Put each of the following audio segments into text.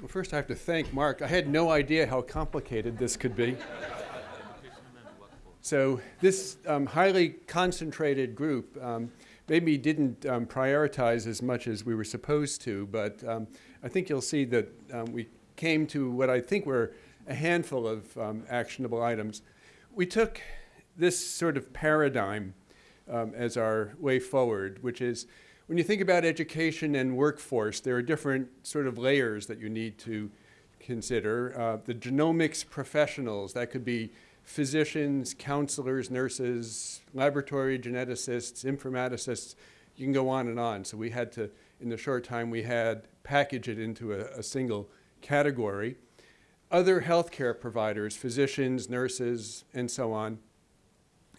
Well, first I have to thank Mark. I had no idea how complicated this could be. So this um, highly concentrated group um, maybe didn't um, prioritize as much as we were supposed to, but um, I think you'll see that um, we came to what I think were a handful of um, actionable items. We took this sort of paradigm as our way forward, which is when you think about education and workforce, there are different sort of layers that you need to consider. Uh, the genomics professionals, that could be physicians, counselors, nurses, laboratory geneticists, informaticists, you can go on and on. So we had to, in the short time we had, package it into a, a single category. Other healthcare providers, physicians, nurses, and so on.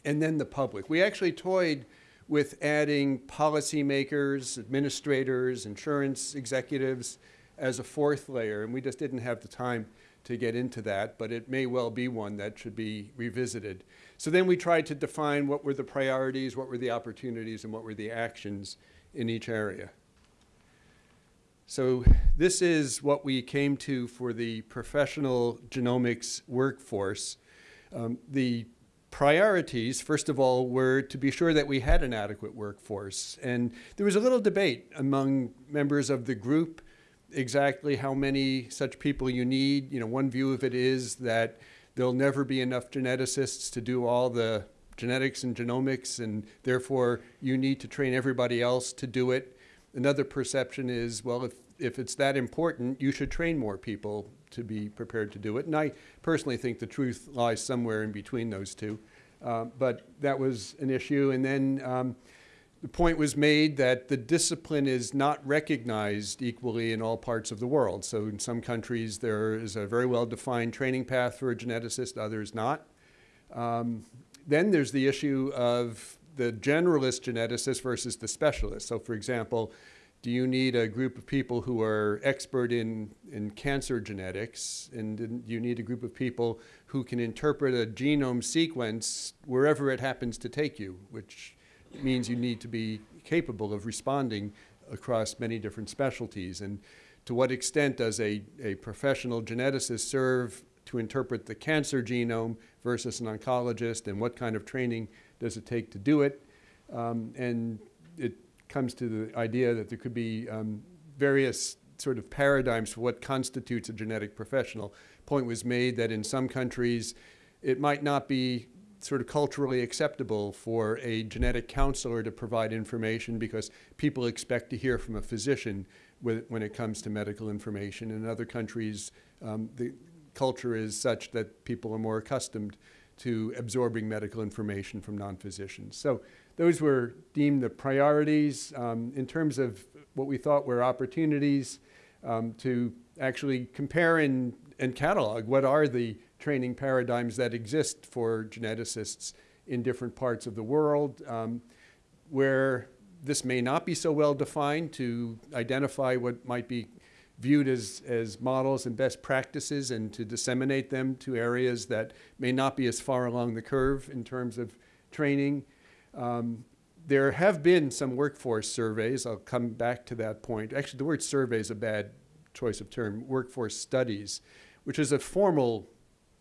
And then the public. We actually toyed with adding policymakers, administrators, insurance executives as a fourth layer, and we just didn't have the time to get into that, but it may well be one that should be revisited. So then we tried to define what were the priorities, what were the opportunities, and what were the actions in each area. So this is what we came to for the professional genomics workforce. Um, the priorities, first of all, were to be sure that we had an adequate workforce. And there was a little debate among members of the group exactly how many such people you need. You know, one view of it is that there'll never be enough geneticists to do all the genetics and genomics, and therefore you need to train everybody else to do it. Another perception is, well, if, if it's that important, you should train more people to be prepared to do it. And I personally think the truth lies somewhere in between those two. Uh, but that was an issue. And then um, the point was made that the discipline is not recognized equally in all parts of the world. So in some countries, there is a very well-defined training path for a geneticist, others not. Um, then there's the issue of the generalist geneticist versus the specialist. So for example, do you need a group of people who are expert in, in cancer genetics? And do you need a group of people who can interpret a genome sequence wherever it happens to take you, which means you need to be capable of responding across many different specialties. And to what extent does a, a professional geneticist serve to interpret the cancer genome versus an oncologist, and what kind of training does it take to do it? Um, and it comes to the idea that there could be um, various sort of paradigms for what constitutes a genetic professional. Point was made that in some countries, it might not be sort of culturally acceptable for a genetic counselor to provide information because people expect to hear from a physician when it comes to medical information. In other countries, um, the culture is such that people are more accustomed to absorbing medical information from non-physicians. So those were deemed the priorities um, in terms of what we thought were opportunities um, to actually compare and, and catalog what are the training paradigms that exist for geneticists in different parts of the world um, where this may not be so well defined to identify what might be viewed as, as models and best practices and to disseminate them to areas that may not be as far along the curve in terms of training. Um, there have been some workforce surveys. I'll come back to that point. Actually, the word survey is a bad choice of term, workforce studies, which is a formal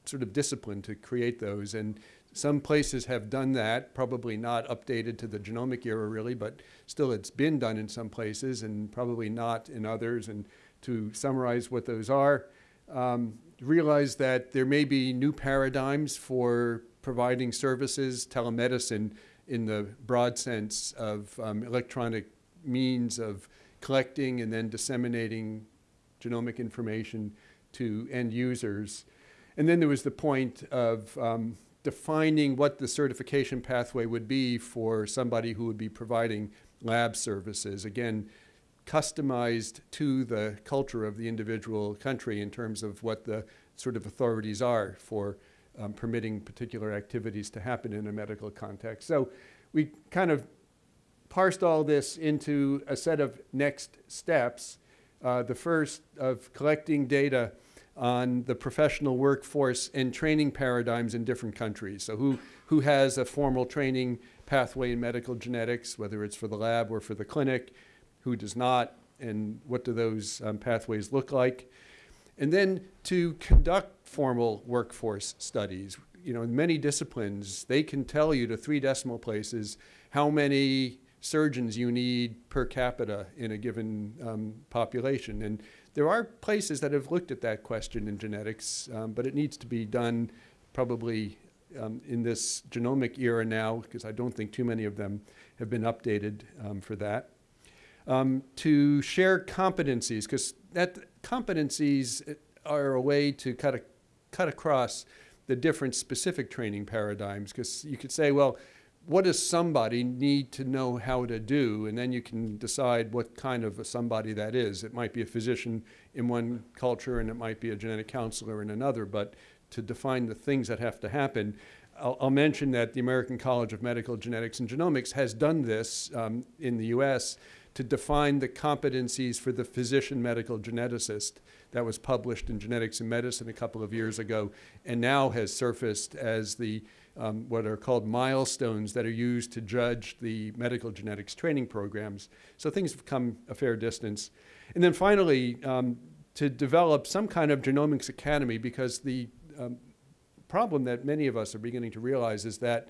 sort of discipline to create those. And some places have done that, probably not updated to the genomic era really, but still it's been done in some places and probably not in others. And to summarize what those are, um, realize that there may be new paradigms for providing services, telemedicine in the broad sense of um, electronic means of collecting and then disseminating genomic information to end users. And then there was the point of um, defining what the certification pathway would be for somebody who would be providing lab services. Again, customized to the culture of the individual country in terms of what the sort of authorities are for um, permitting particular activities to happen in a medical context. So we kind of parsed all this into a set of next steps. Uh, the first of collecting data on the professional workforce and training paradigms in different countries. So who, who has a formal training pathway in medical genetics, whether it's for the lab or for the clinic, who does not, and what do those um, pathways look like. And then to conduct formal workforce studies. You know, in many disciplines, they can tell you to three decimal places how many surgeons you need per capita in a given um, population. And there are places that have looked at that question in genetics, um, but it needs to be done probably um, in this genomic era now, because I don't think too many of them have been updated um, for that. Um, to share competencies, because that competencies are a way to cut, a, cut across the different specific training paradigms, because you could say, well, what does somebody need to know how to do? And then you can decide what kind of a somebody that is. It might be a physician in one culture and it might be a genetic counselor in another, but to define the things that have to happen, I'll, I'll mention that the American College of Medical Genetics and Genomics has done this um, in the US to define the competencies for the physician medical geneticist that was published in Genetics in Medicine a couple of years ago and now has surfaced as the um, what are called milestones that are used to judge the medical genetics training programs. So things have come a fair distance. And then finally, um, to develop some kind of genomics academy because the um, problem that many of us are beginning to realize is that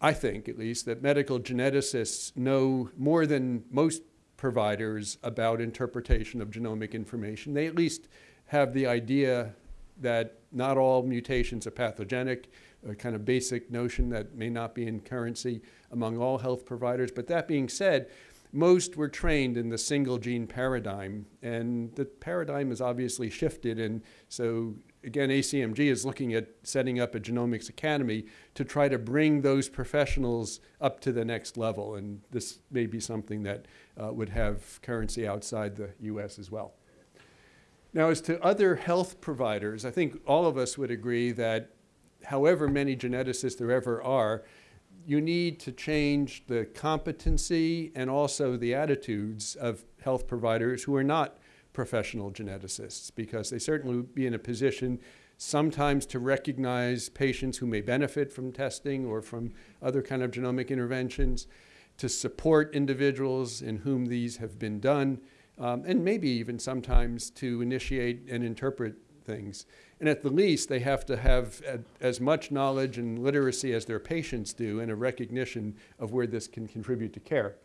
I think, at least, that medical geneticists know more than most providers about interpretation of genomic information. They at least have the idea that not all mutations are pathogenic, a kind of basic notion that may not be in currency among all health providers. But that being said, most were trained in the single gene paradigm, and the paradigm has obviously shifted. And so, again, ACMG is looking at setting up a genomics academy to try to bring those professionals up to the next level. And this may be something that uh, would have currency outside the US as well. Now, as to other health providers, I think all of us would agree that however many geneticists there ever are, you need to change the competency and also the attitudes of health providers who are not professional geneticists because they certainly would be in a position sometimes to recognize patients who may benefit from testing or from other kind of genomic interventions, to support individuals in whom these have been done, um, and maybe even sometimes to initiate and interpret things. And at the least, they have to have as much knowledge and literacy as their patients do and a recognition of where this can contribute to care.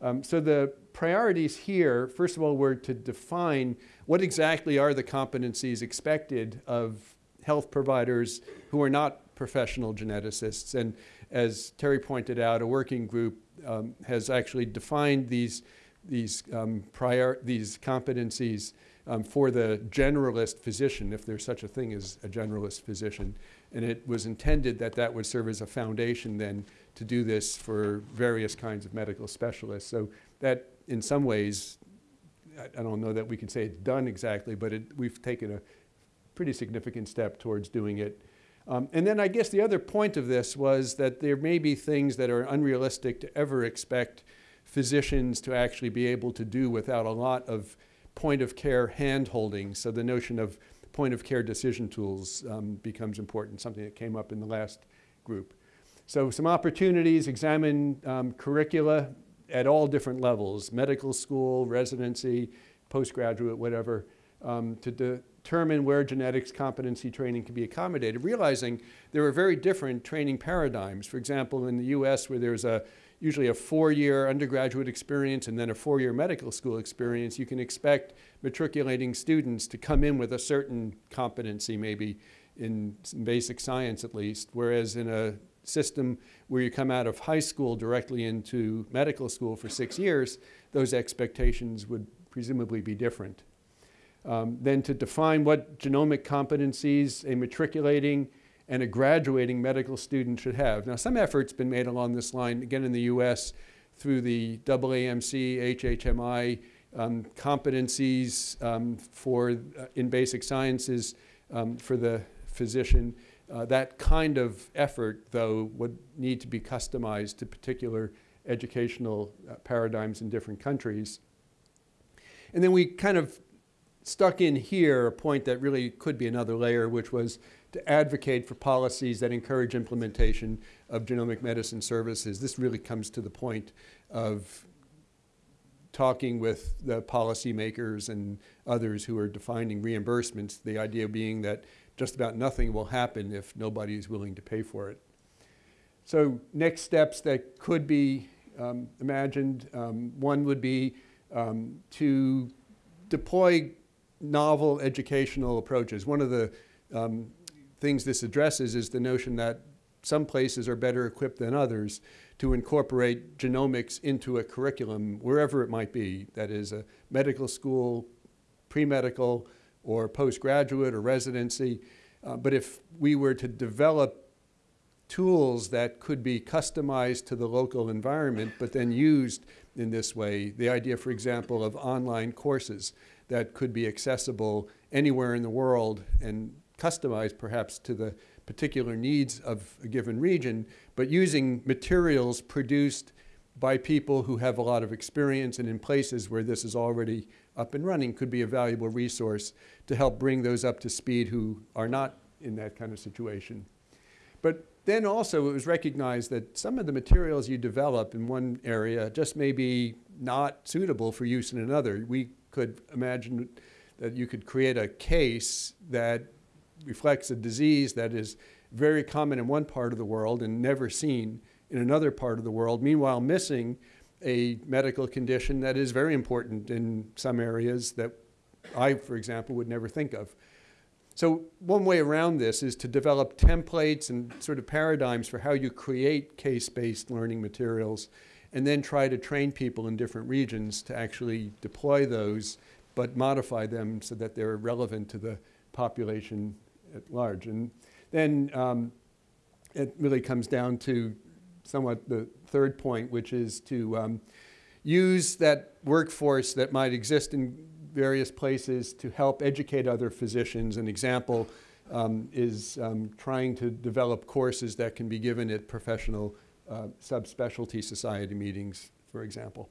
Um, so the priorities here, first of all, were to define what exactly are the competencies expected of health providers who are not professional geneticists. And as Terry pointed out, a working group um, has actually defined these, these, um, prior, these competencies um, for the generalist physician, if there's such a thing as a generalist physician. And it was intended that that would serve as a foundation then to do this for various kinds of medical specialists. So that, in some ways, I, don't know that we can say it's done exactly, but it, we've taken a pretty significant step towards doing it. Um, and then I guess the other point of this was that there may be things that are unrealistic to ever expect physicians to actually be able to do without a lot of point of care hand holding. So the notion of point of care decision tools um, becomes important, something that came up in the last group. So some opportunities, examine um, curricula at all different levels, medical school, residency, postgraduate, whatever, um, to determine where genetics competency training can be accommodated, realizing there are very different training paradigms. For example, in the US where there's a usually a four-year undergraduate experience and then a four-year medical school experience, you can expect matriculating students to come in with a certain competency, maybe in basic science at least, whereas in a system where you come out of high school directly into medical school for six years, those expectations would presumably be different. Um, then to define what genomic competencies a matriculating and a graduating medical student should have. Now, some effort's been made along this line, again in the US, through the AAMC, HHMI um, competencies um, for, uh, in basic sciences um, for the physician. Uh, that kind of effort, though, would need to be customized to particular educational uh, paradigms in different countries. And then we kind of stuck in here a point that really could be another layer, which was to advocate for policies that encourage implementation of genomic medicine services. This really comes to the point of talking with the policymakers and others who are defining reimbursements, the idea being that just about nothing will happen if nobody is willing to pay for it. So next steps that could be um, imagined, um, one would be um, to deploy novel educational approaches. One of the um, things this addresses is the notion that some places are better equipped than others to incorporate genomics into a curriculum wherever it might be. That is a medical school, pre-medical, or postgraduate or residency. Uh, but if we were to develop tools that could be customized to the local environment, but then used in this way, the idea, for example, of online courses that could be accessible anywhere in the world and customized perhaps to the particular needs of a given region, but using materials produced by people who have a lot of experience and in places where this is already up and running could be a valuable resource to help bring those up to speed who are not in that kind of situation. But then also it was recognized that some of the materials you develop in one area just may be not suitable for use in another. We could imagine that you could create a case that reflects a disease that is very common in one part of the world and never seen in another part of the world, meanwhile missing a medical condition that is very important in some areas that I, for example, would never think of. So one way around this is to develop templates and sort of paradigms for how you create case-based learning materials and then try to train people in different regions to actually deploy those but modify them so that they're relevant to the population at large. And then um, it really comes down to somewhat the third point, which is to um, use that workforce that might exist in various places to help educate other physicians. An example um, is um, trying to develop courses that can be given at professional uh, subspecialty society meetings, for example.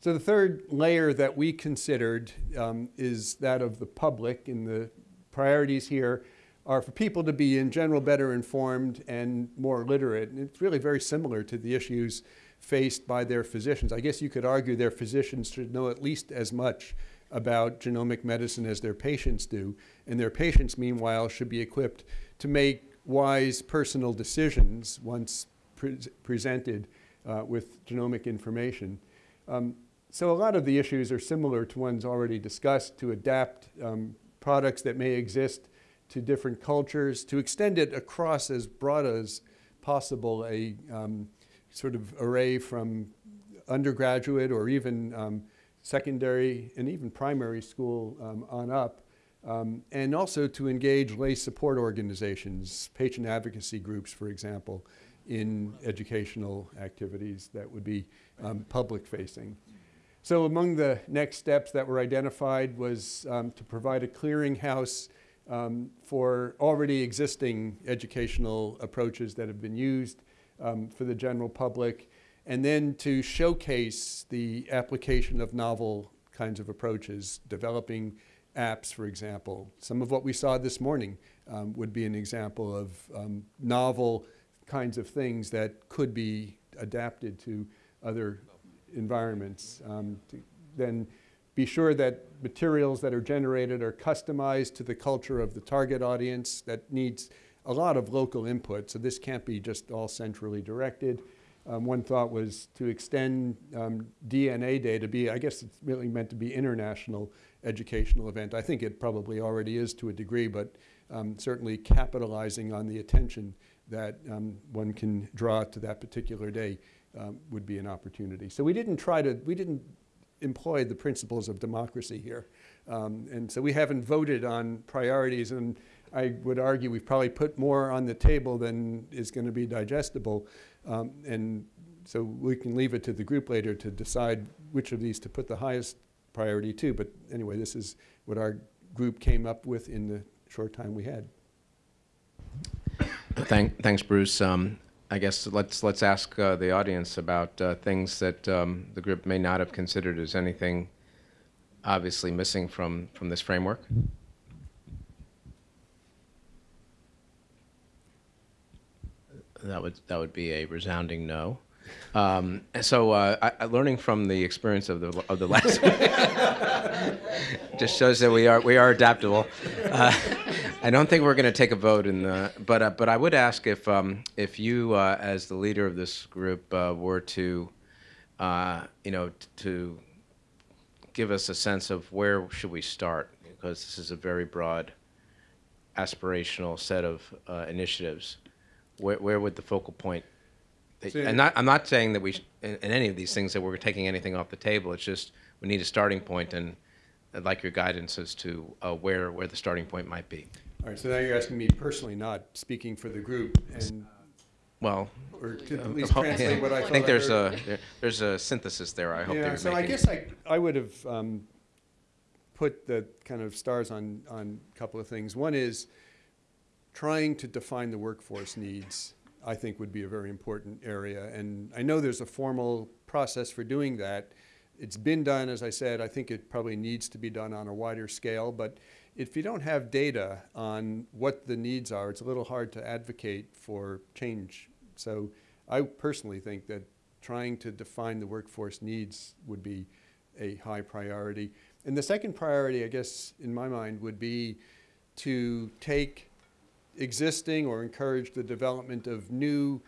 So the third layer that we considered um, is that of the public, in the priorities here are for people to be in general better informed and more literate. And it's really very similar to the issues faced by their physicians. I guess you could argue their physicians should know at least as much about genomic medicine as their patients do. And their patients, meanwhile, should be equipped to make wise personal decisions once pre presented uh, with genomic information. Um, so a lot of the issues are similar to ones already discussed to adapt um, products that may exist to different cultures, to extend it across as broad as possible a um, sort of array from undergraduate or even um, secondary and even primary school um, on up, um, and also to engage lay support organizations, patient advocacy groups, for example, in educational activities that would be um, public facing. So among the next steps that were identified was um, to provide a clearinghouse um, for already existing educational approaches that have been used um, for the general public, and then to showcase the application of novel kinds of approaches, developing apps, for example. Some of what we saw this morning um, would be an example of um, novel kinds of things that could be adapted to other environments. Um, then be sure that materials that are generated are customized to the culture of the target audience that needs a lot of local input. So this can't be just all centrally directed. Um, one thought was to extend um, DNA Day to be, I guess it's really meant to be international educational event. I think it probably already is to a degree, but um, certainly capitalizing on the attention that um, one can draw to that particular day um, would be an opportunity. So we didn't try to, we didn't employ the principles of democracy here. Um, and so we haven't voted on priorities and I would argue we've probably put more on the table than is going to be digestible. Um, and so we can leave it to the group later to decide which of these to put the highest priority to. But anyway, this is what our group came up with in the short time we had. Thank, thanks, Bruce. Um, I guess let's let's ask uh, the audience about uh, things that um, the group may not have considered as anything obviously missing from from this framework. That would that would be a resounding no. Um, so, uh, I, learning from the experience of the of the last, just shows that we are we are adaptable. Uh, I don't think we're going to take a vote in the, but uh, but I would ask if um, if you, uh, as the leader of this group, uh, were to, uh, you know, to give us a sense of where should we start because this is a very broad, aspirational set of initiatives. Where, where would the focal point? So- and not, I'm not saying that we, sh- in, in any of these things, that we're taking anything off the table. It's just we need a starting point, and I'd like your guidance as to uh, where where the starting point might be. All right, so now you're asking me personally, not speaking for the group, and, Well, or to uh, at least translate yeah. what I I think there's heard. a there, there's a synthesis there. I hope Yeah, so I guess I, I would have um, put the kind of stars on, on a couple of things. One is trying to define the workforce needs, I think would be a very important area. And I know there's a formal process for doing that. It's been done, as I said, I think it probably needs to be done on a wider scale. But if you don't have data on what the needs are, it's a little hard to advocate for change. So I personally think that trying to define the workforce needs would be a high priority. And the second priority, I guess, in my mind, would be to take existing or encourage the development of new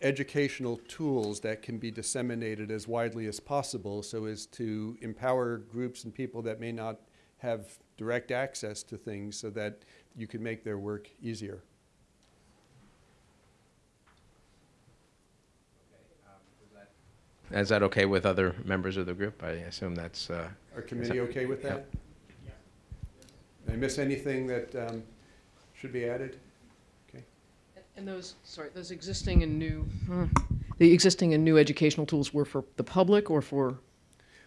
educational tools that can be disseminated as widely as possible so as to empower groups and people that may not have direct access to things so that you can make their work easier. Is that okay with other members of the group? I assume that's. Uh, Our committee okay with that? Did I miss anything that um, should be added? Okay. And those, sorry, those existing and new, hmm, the existing and new educational tools were for the public or for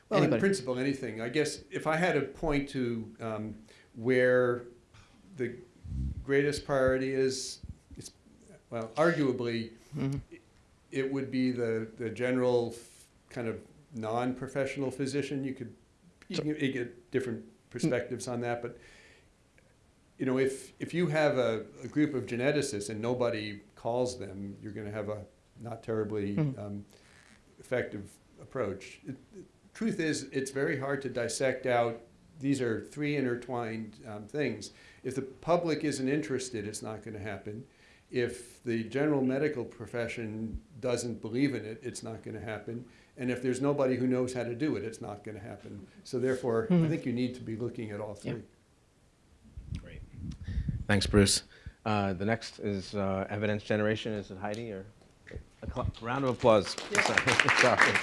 Well, in principle, anything. I guess if I had to point to um, where the greatest priority is, it's, well, arguably, Mhm. it would be the, the general kind of non-professional physician. You could, you So- get different perspectives on that, but, you know, if, if you have a, a group of geneticists and nobody calls them, you're gonna have a not terribly Mhm. um, effective approach. It- the Truth is, it's very hard to dissect out, these are three intertwined um, things. If the public isn't interested, it's not gonna happen. If the general medical profession doesn't believe in it, it's not going to happen. And if there's nobody who knows how to do it, it's not going to happen. So therefore, I Mhm. think you need to be looking at all three. Thanks, Bruce. Uh, the next is uh, evidence generation. Is it Heidi or a round of applause? Sorry. Sorry.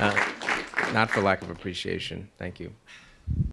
Uh, not for lack of appreciation. Thank you.